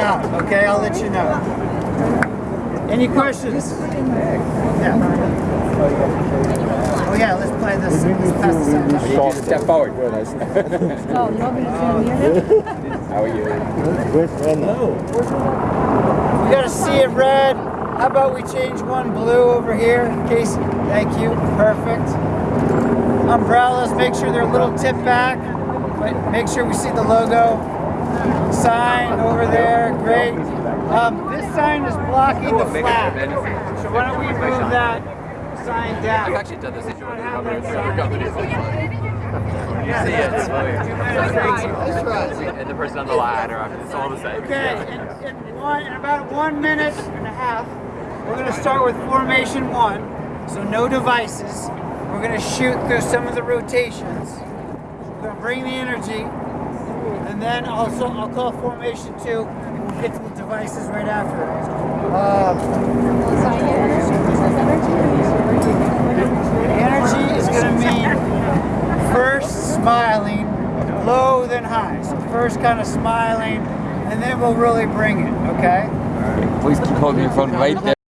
out, okay? I'll let you know. Any questions? Yeah. Oh yeah, let's play this. Let's pass this out. You just step forward. Good. nice. Oh, nobody's gonna hear him? How are you? We gotta see it red. How about we change one blue over here? Casey, thank you. Perfect. Umbrellas, make sure they're a little tip back. But make sure we see the logo. Sign over there, great. Um, this sign is blocking the flag. So why don't we move that sign down? I've actually done this issue with other companies. You see it. It's And the person on the ladder. It's all the same. Okay, in, in one, in about one minute and a half, we're gonna start with formation one. So no devices. We're gonna shoot through some of the rotations. We're gonna bring the energy, and then also I'll call formation two. Get the devices right after. Energy is gonna mean first smiling, low then high. So first kind of smiling, and then we'll really bring it. Okay. Please keep holding your phone right there.